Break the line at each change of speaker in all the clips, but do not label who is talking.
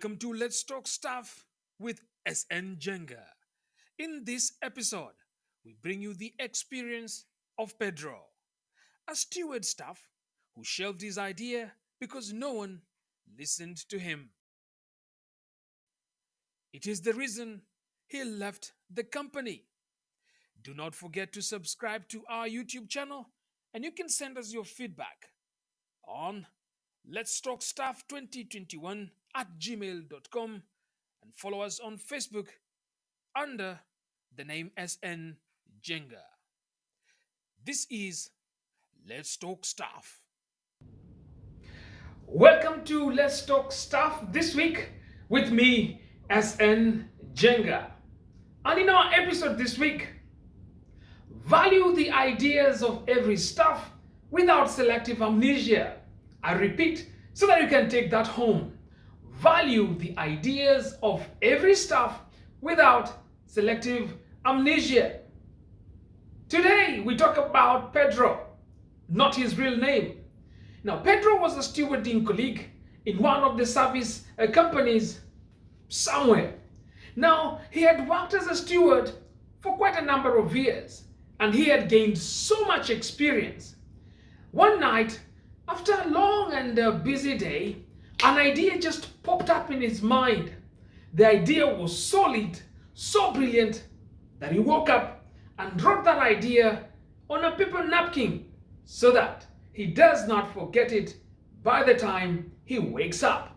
Welcome to Let's Talk Staff with SN Jenga. In this episode, we bring you the experience of Pedro, a steward staff who shelved his idea because no one listened to him. It is the reason he left the company. Do not forget to subscribe to our YouTube channel and you can send us your feedback on Let's Talk Staff 2021 at gmail.com and follow us on Facebook under the name SN Jenga. This is Let's Talk Staff. Welcome to Let's Talk Staff this week with me, SN Jenga. And in our episode this week, value the ideas of every stuff without selective amnesia. I repeat, so that you can take that home value the ideas of every staff without selective amnesia. Today, we talk about Pedro, not his real name. Now, Pedro was a stewarding colleague in one of the service uh, companies somewhere. Now, he had worked as a steward for quite a number of years and he had gained so much experience. One night, after a long and uh, busy day, an idea just popped up in his mind. The idea was solid, so brilliant that he woke up and wrote that idea on a paper napkin so that he does not forget it by the time he wakes up.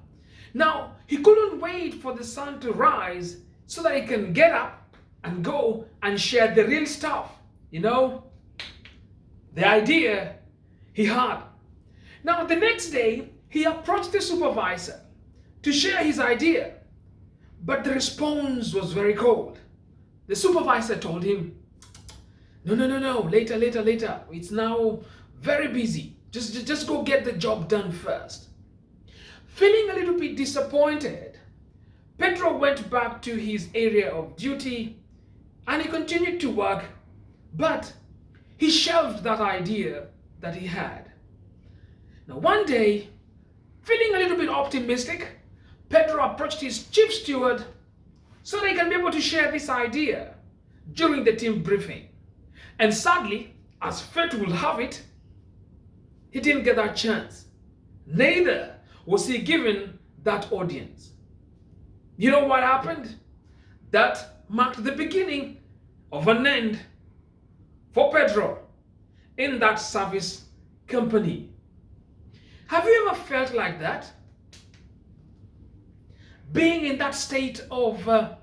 Now, he couldn't wait for the sun to rise so that he can get up and go and share the real stuff, you know? The idea he had. Now, the next day, he approached the supervisor to share his idea, but the response was very cold. The supervisor told him, no, no, no, no, later, later, later. It's now very busy. Just, just go get the job done first. Feeling a little bit disappointed, Pedro went back to his area of duty and he continued to work, but he shelved that idea that he had. Now, one day, Feeling a little bit optimistic, Pedro approached his chief steward so they can be able to share this idea during the team briefing. And sadly, as fate will have it, he didn't get that chance. Neither was he given that audience. You know what happened? That marked the beginning of an end for Pedro in that service company. Have you ever felt like that? Being in that state of uh,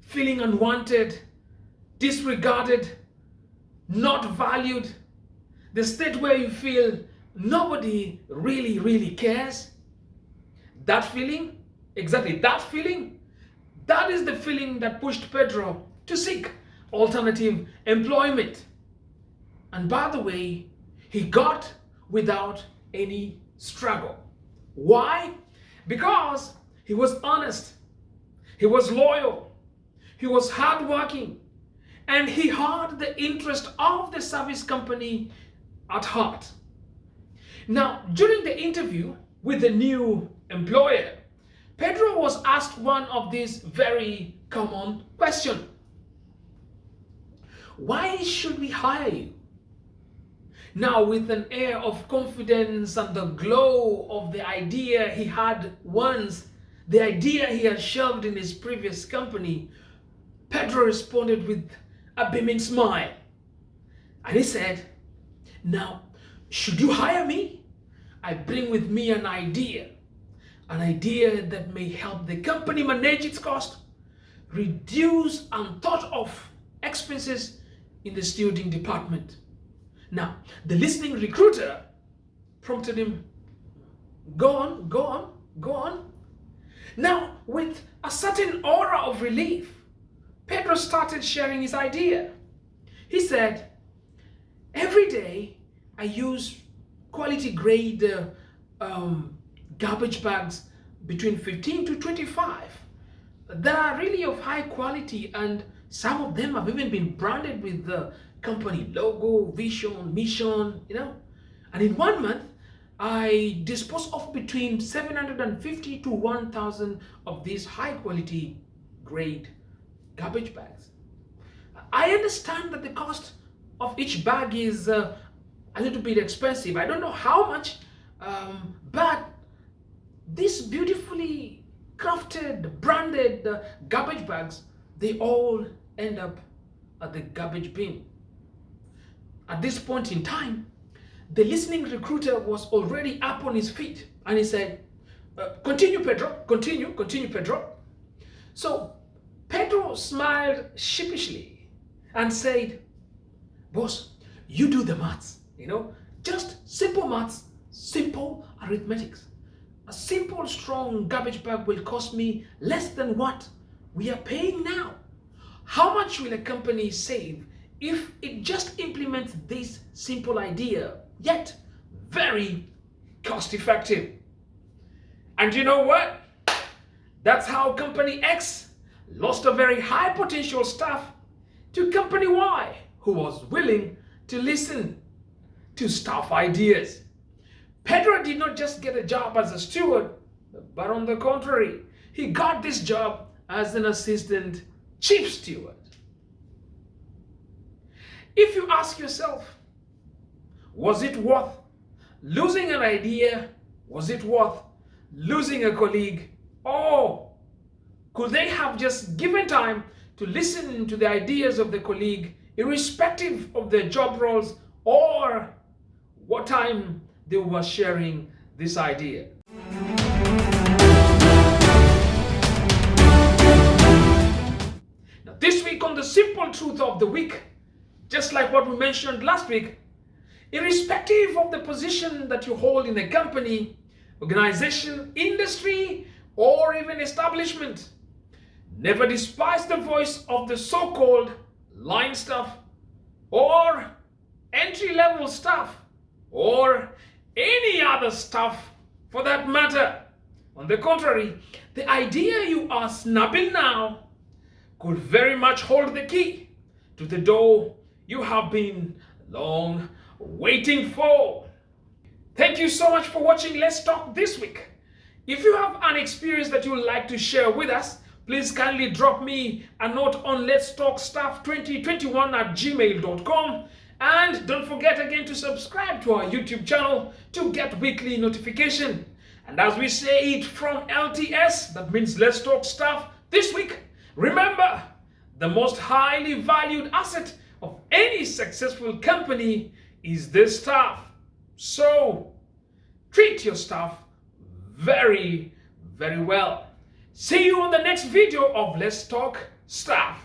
feeling unwanted, disregarded, not valued, the state where you feel nobody really, really cares. That feeling, exactly that feeling, that is the feeling that pushed Pedro to seek alternative employment. And by the way, he got without any struggle. Why? Because he was honest, he was loyal, he was hardworking, and he had the interest of the service company at heart. Now, during the interview with the new employer, Pedro was asked one of these very common questions. Why should we hire you? Now, with an air of confidence and the glow of the idea he had once, the idea he had shelved in his previous company, Pedro responded with a beaming smile. And he said, Now, should you hire me? I bring with me an idea, an idea that may help the company manage its cost, reduce unthought of expenses in the stewarding department now, the listening recruiter prompted him, go on, go on, go on. Now, with a certain aura of relief, Pedro started sharing his idea. He said, every day I use quality grade uh, um, garbage bags between 15 to 25 that are really of high quality and some of them have even been branded with the company logo, vision, mission, you know. And in one month, I dispose of between 750 to 1000 of these high quality grade garbage bags. I understand that the cost of each bag is uh, a little bit expensive. I don't know how much, um, but these beautifully crafted, branded uh, garbage bags, they all end up at the garbage bin. At this point in time, the listening recruiter was already up on his feet and he said, uh, continue Pedro, continue, continue Pedro. So Pedro smiled sheepishly and said, boss, you do the maths, you know, just simple maths, simple arithmetics. A simple strong garbage bag will cost me less than what we are paying now. How much will a company save if it just implements this simple idea, yet very cost effective? And you know what? That's how company X lost a very high potential staff to company Y who was willing to listen to staff ideas. Pedro did not just get a job as a steward, but on the contrary, he got this job as an assistant chief steward. If you ask yourself, was it worth losing an idea? Was it worth losing a colleague? Or could they have just given time to listen to the ideas of the colleague irrespective of their job roles or what time they were sharing this idea. Now this week on the simple truth of the week, just like what we mentioned last week, irrespective of the position that you hold in a company, organization, industry, or even establishment, never despise the voice of the so-called line staff or entry-level staff or any other stuff for that matter. On the contrary, the idea you are snubbing now could very much hold the key to the door you have been long waiting for. Thank you so much for watching Let's Talk this week. If you have an experience that you would like to share with us, please kindly drop me a note on Let's Talk Staff 2021 at gmail.com and don't forget again to subscribe to our YouTube channel to get weekly notification. And as we say it from LTS, that means Let's Talk Staff, this week, remember, the most highly valued asset any successful company is the staff. So, treat your staff very, very well. See you on the next video of Let's Talk Staff.